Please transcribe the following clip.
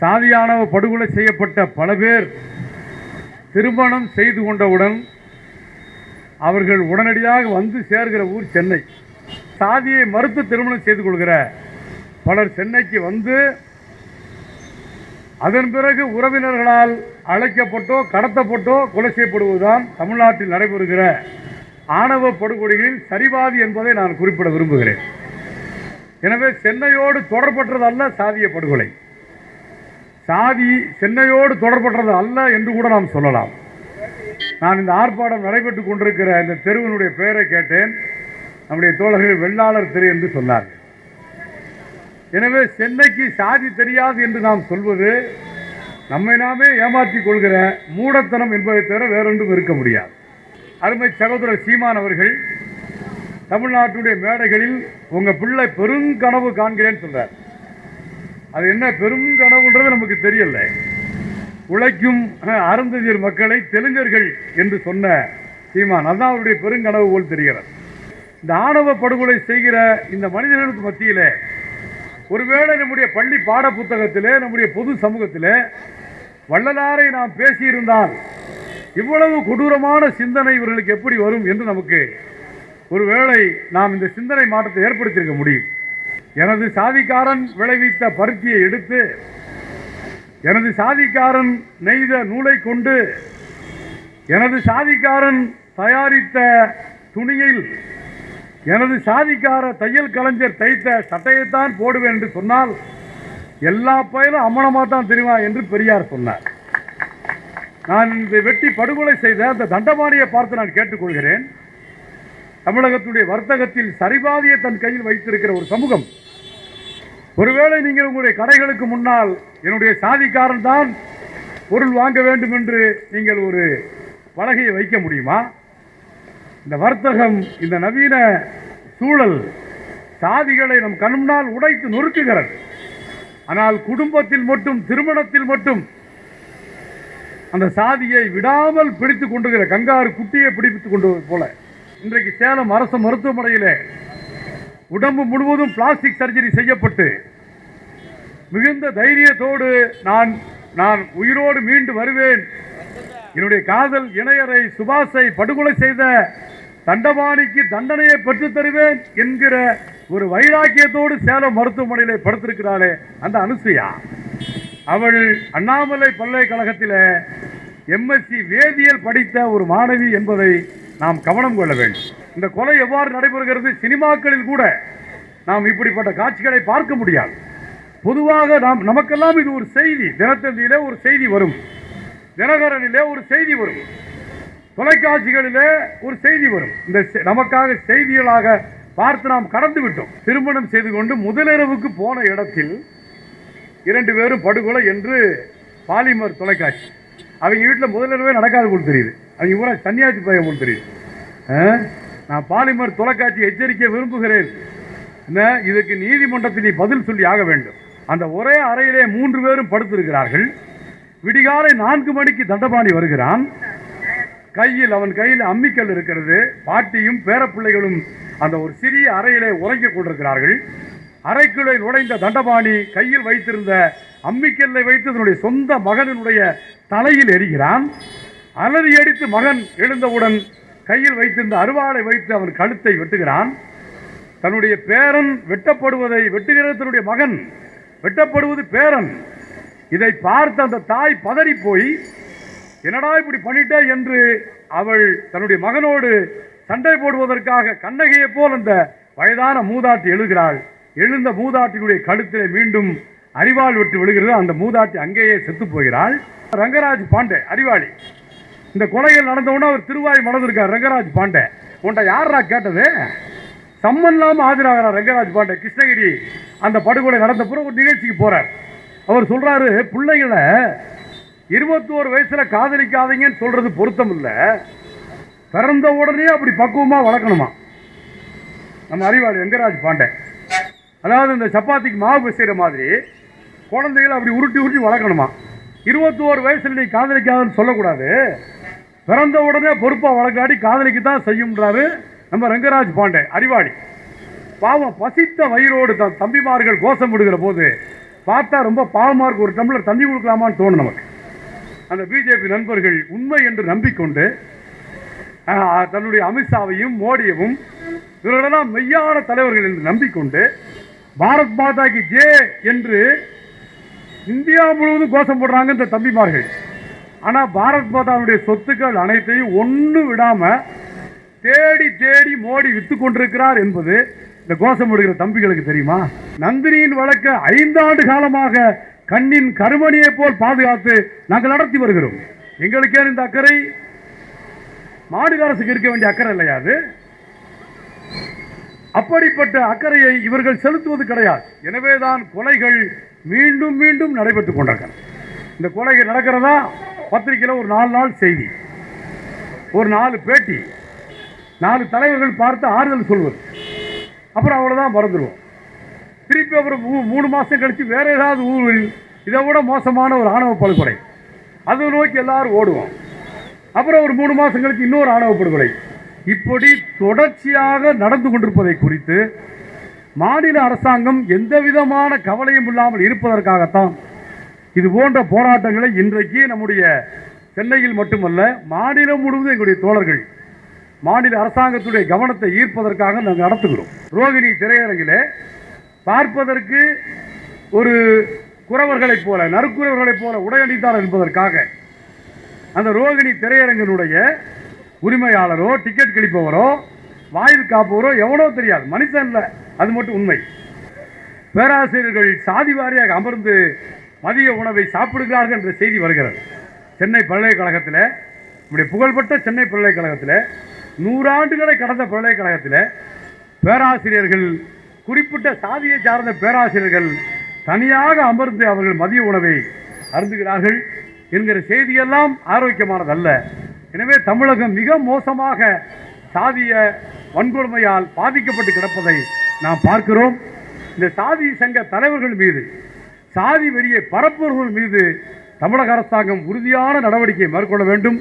சாதியானவ படுகொலை செய்யப்பட்ட பல பேர் திருமணம் செய்து கொண்டவுடன் அவர்கள் உடனடியாக வந்து சேர்கிற ஊர் சென்னை. சாதியை மறுத்து திருமணம் செய்து கொள்கிற பலர் சென்னைக்கு வந்து அதன் பிறகு உறவினர்களால் அழைக்கப்பட்டோ கடத்தப்பட்டோ கொலை செய்யப்படுவதுதான் தமிழ்நாட்டில் நடைபெறுகிற ஆணவ படுகொலைகளில் சரிபாதி என்பதை நான் குறிப்பிட விரும்புகிறேன். எனவே சென்னையோடு தொடர்பற்றதல்ல சாதிய படுகொலை. சாதி சென்னையோடு தொடர்பற்றது அல்ல என்று கூட நாம் சொல்லலாம். நான் இந்த ஆர்ப்பாட்டம் நடைபெற்றுக் கொண்டிருக்கிற இந்த தெருவினுடைய பெயரை கேட்டேன். நம்முடைய தோழர்கள் வெள்ளாளர் தெரு என்று சொன்னார்கள். எனவே சென்னைக்கு சாதி தெரியாது என்று நாம் சொல்வது நம்மை நாமே ஏமாற்றிக் கொள்கிற மூடத்தனம் என்பதை தவிர வேறொன்றும் இருக்க முடியாது. அருமை சகோதரர் சீமான் அவர்கள் தமிழ்நாட்டுடைய மேடைகளில் உங்கள் பிள்ளை பெருங்கனவு காண்கிறேன்னு சொல்கிறார் அது என்ன பெருங்கனவுன்றது நமக்கு தெரியல. உழைக்கும் அருந்ததியர் மக்களை தெலுங்கர்கள் என்று சொன்ன சீமான். அதான் அவருடைய பெருங்கனவு போல் தெரிகிறது. இந்த ஆணவ படுகொலை செய்கிற இந்த மனிதர்களுக்கு மத்தியில் ஒருவேளை நம்முடைய பள்ளி பாட புத்தகத்திலே நம்முடைய பொது சமூகத்திலே வள்ளலாரை நாம் பேசியிருந்தால் இவ்வளவு கொடூரமான சிந்தனை இவர்களுக்கு எப்படி வரும் என்று நமக்கு ஒருவேளை நாம் இந்த சிந்தனை மாற்றத்தை ஏற்படுத்தியிருக்க முடியும். எனது சாதிக்காரன் விளைவித்த பருத்தியை எடுத்து எனது சாதிக்காரன் நெய்த நூலை கொண்டு எனது சாதிக்காரன் தயாரித்த துணியில் எனது சாதிக்கார தையல் கலைஞர் தைத்த சட்டையைத்தான் போடுவேன் என்று சொன்னால் எல்லா பயலும் அம்மனமாக தான் தெரியுமா என்று பெரியார் சொன்னார். நான் இந்த வெட்டி படுகொலை செய்த அந்த தண்டபாணியை பார்த்து நான் கேட்டுக்கொள்கிறேன். தமிழகத்துடைய வர்த்தகத்தில் சரிபாதியை தன் கையில் வைத்திருக்கிற ஒரு சமூகம் ஒருவேளை நீங்கள் உங்களுடைய கடைகளுக்கு முன்னால் என்னுடைய சாதிக்காரன் தான் பொருள் வாங்க வேண்டும் என்று நீங்கள் ஒரு பலகையை வைக்க முடியுமா? இந்த வர்த்தகம் இந்த நவீன சூழல் சாதிகளை நம் கண் முன்னால் உடைத்து நொறுக்குகிறது. ஆனால் குடும்பத்தில் மட்டும் திருமணத்தில் மட்டும் அந்த சாதியை விடாமல் பிடித்துக் கொண்டுகிற கங்காரு குட்டியை பிடித்து கொண்டு போல. இன்றைக்கு சேலம் அரசு மருத்துவமனையில் உடம்பு முழுவதும் பிளாஸ்டிக் சர்ஜரி செய்யப்பட்டு மிகுந்த தைரியத்தோடு நான் நான் உயிரோடு மீண்டு வருவேன். என்னுடைய காதல் இணையரை சுபாஷை படுகொலை செய்த தண்டபாணிக்கு தண்டனையை பெற்றுத் தருவேன் என்கிற ஒரு வைராக்கியத்தோடு சேலம் மருத்துவமனையில் படுத்திருக்கிறாளே அந்த அனுசுயா. அவள் அண்ணாமலை பல்கலைக்கழகத்தில் எம்எஸ்சி வேதியியல் படித்த ஒரு மாணவி என்பதை நாம் கவனம் கொள்ள வேண்டும். இந்த கொலை எவ்வாறு நடைபெறுகிறது? சினிமாக்களில் கூட நாம் இப்படிப்பட்ட காட்சிகளை பார்க்க முடியாது. பொதுவாக நாம் நமக்கெல்லாம் இது ஒரு செய்தி. தினத்தந்தியிலே ஒரு செய்தி வரும். தினகரனிலே ஒரு செய்தி வரும். தொலைக்காட்சிகளிலே ஒரு செய்தி வரும். இந்த செ- நமக்காக செய்திகளாக பார்த்து நாம் கடந்து விட்டோம். திருமணம் செய்து கொண்டு முதலிரவுக்கு போன இடத்தில் இரண்டு பேரும் படுகொலை என்று பாலிமர் தொலைக்காட்சி. அவங்க வீட்டில் முதலிரவே நடக்காது போல் தெரியுது. அவங்க ஊரா சன்னியாசி பையன் போல் தெரியும் ஆ? நான் பாலிமர் தொலைக்காட்சி எச்சரிக்க விரும்புகிறேன். என்ன? இதுக்கு நீதிமன்றத்தில் நீ பதில் சொல்லி ஆக வேண்டும். அந்த ஒரே அறையிலே மூன்று பேரும் படுத்திருக்கிறார்கள். விடிகாலை நான்கு மணிக்கு தண்டபாணி வருகிறான். கையில் அவன் கையில் அம்மிக்கல் இருக்கிறது. பாட்டியும் பேரப்பிள்ளைகளும் அந்த ஒரு சிறிய அறையிலே உறங்கிக் கொண்டிருக்கிறார்கள். அறைக்குள்ளே நுழைந்த தண்டபாணி கையில் வைத்திருந்த அம்மிக்கல்லை வைத்து தன்னுடைய சொந்த மகனினுடைய தலையில் எரிகிறான். அலறி அடித்து மகன் எழுந்தவுடன் கையில் வைத்திருந்த அருவாளை வைத்து அவன் கழுத்தை வெட்டுகிறான். தன்னுடைய பேரன் வெட்டப்படுவதை வெட்டுகிற தன்னுடைய மகன் வெட்டப்படுவது பேரன். இதை பார்த்த அந்த தாய் பதறி போய் என்னடா இப்படி பண்ணிட்ட? என்று அவள் தன்னுடைய மகனோடு சண்டை போடுவதற்காக கண்ணகையைப் போல் அந்த வயதான மூதாட்டி எழுகிறாள். எழுந்த மூதாட்டினுடைய கழுத்திலே மீண்டும் அறிவாள் விட்டு விழுகிறது. அந்த மூதாட்டி அங்கேயே செத்து போகிறாள். ரங்கராஜ் பாண்டே அறிவாளி இந்த கொலைகள் நடந்தவுடனே அவர் திருவாய் மணந்திருக்கார் ரங்கராஜ் பாண்டே. உன்ட்ட யாரா கேட்டது? சம்மன் இல்லாமல் ஆஜராகிறார் ரங்கராஜ் பாண்டே. கிருஷ்ணகிரி அந்த படுகொலை நடந்த பிறகு ஒரு நிகழ்ச்சிக்கு போறார். அவர் சொல்றாரு பிள்ளைகளை இருபத்தோரு வயசுல காதலிக்காதீங்கன்னு சொல்றது பொருத்தம் இல்லை. பிறந்த உடனே அப்படி பக்குவமா வளர்க்கணுமா? நம்ம அறிவாளி வெங்கராஜ் பாண்டே. அதாவது இந்த சப்பாத்திக்கு மாவு பிசைகிற மாதிரி குழந்தைகளை அப்படி உருட்டி உருட்டி வளர்க்கணுமா? இருபத்தோரு வயசுல நீ காதலிக்காதன்னு சொல்லக்கூடாது. பிறந்த உடனே பொறுப்பை வழக்காடி காதலிக்கு தான் செய்யும்ன்றாரு நம்ம ரங்கராஜ் பாண்டே அறிவாளி. பாவம் பசித்த வயிறோடு தன் தம்பிமார்கள் கோஷம் விடுகிற போது பார்த்தா ரொம்ப பாவமாக இருக்கு ஒரு டம்ளர் தண்ணி கொடுக்கலாமான்னு தோணும் நமக்கு. அந்த பிஜேபி நண்பர்கள் உண்மை என்று நம்பிக்கொண்டு தன்னுடைய அமித்ஷாவையும் மோடியவும் இவர்களெல்லாம் மெய்யான தலைவர்கள் என்று நம்பிக்கொண்டு பாரத் மாதாக்கு ஜே என்று இந்தியா முழுவதும் கோஷம் போடுறாங்க இந்த தம்பிமார்கள். ஆனால் பாரத் மாதாவுடைய சொத்துக்கள் அனைத்தையும் ஒன்று விடாமல் தேடி தேடி மோடி வித்து கொண்டிருக்கிறார் என்பது இந்த கோஷம் போடுகிற தம்பிகளுக்கு தெரியுமா? நந்தினியின் வழக்கை ஐந்தாண்டு காலமாக கண்ணின் கருமணியை போல் பாதுகாத்து நாங்கள் நடத்தி வருகிறோம். எங்களுக்கே இந்த அக்கறை? மாநில அரசுக்கு இருக்க வேண்டிய அக்கறை இல்லையா அது? அப்படிப்பட்ட அக்கறையை இவர்கள் செலுத்துவது கிடையாது. எனவேதான் கொலைகள் மீண்டும் மீண்டும் நடைபெற்றுக் கொண்டிருக்கின்றன. இந்த கொலைகள் நடக்கிறதா? பத்திரிகையில் ஒரு நாலு நாள் செய்தி ஒரு நாலு பேட்டி நாலு தலைவர்கள் பார்த்து ஆறுதல் சொல்வது. அப்புறம் அவ்வளோதான் மறந்துடுவோம் திருப்பி அப்புறம் மூ- மூணு மாதம் கழித்து வேறு ஏதாவது ஊரில் இதை விட மோசமான ஒரு ஆணவ படுகொலை. அதை நோக்கி எல்லாரும் ஓடுவோம். அப்புறம் ஒரு மூணு மாதம் கழித்து இன்னொரு ஆணவ படுகொலை. இப்படி தொடர்ச்சியாக நடந்து கொண்டிருப்பதை குறித்து மாநில அரசாங்கம் எந்த விதமான கவலையும் இல்லாமல் இருப்பதற்காகத்தான் இது போன்ற போராட்டங்களை இன்றைக்கு நம்முடைய சென்னையில் மட்டுமல்ல மாநிலம் முழுவதும் எங்களுடைய தோழர்கள் மாநில அரசாங்கத்துடைய கவனத்தை ஈர்ப்பதற்காக நாங்கள் நடத்துகிறோம். ரோகிணி திரையரங்கில் பார்ப்பதற்கு ஒரு குறவர்களைப் போல நறுக்குறவர்களைப் போல உடையணித்தார் என்பதற்காக அந்த ரோகிணி திரையரங்கினுடைய உரிமையாளரோ டிக்கெட் கிழிப்பவரோ வாயில் காப்பவரோ எவனோ தெரியாது. மனுஷன் இல்லை. அது மட்டும் உண்மை. பேராசிரியர்கள் சாதி வாரியாக அமர்ந்து மதிய உணவை சாப்பிடுகிறார்கள் என்ற செய்தி வருகிறது. சென்னை பல்கலைக்கழகத்தில் நம்முடைய புகழ்பெற்ற சென்னை பல்கலைக்கழகத்தில் நூறாண்டுகளை கடந்த பல்கலைக்கழகத்தில் பேராசிரியர்கள் குறிப்பிட்ட சாதியை சார்ந்த பேராசிரியர்கள் தனியாக அமர்ந்து அவர்கள் மதிய உணவை அருந்துகிறார்கள் என்கிற செய்தியெல்லாம் ஆரோக்கியமானதல்ல. எனவே தமிழகம் மிக மோசமாக சாதிய வன்கொடுமையால் பாதிக்கப்பட்டு கிடப்பதை நாம் பார்க்கிறோம். இந்த சாதி சங்க தலைவர்கள் மீது சாதி வெறியை பரப்புவர்கள் மீது தமிழக அரசாங்கம் உறுதியான நடவடிக்கை மேற்கொள்ள வேண்டும்.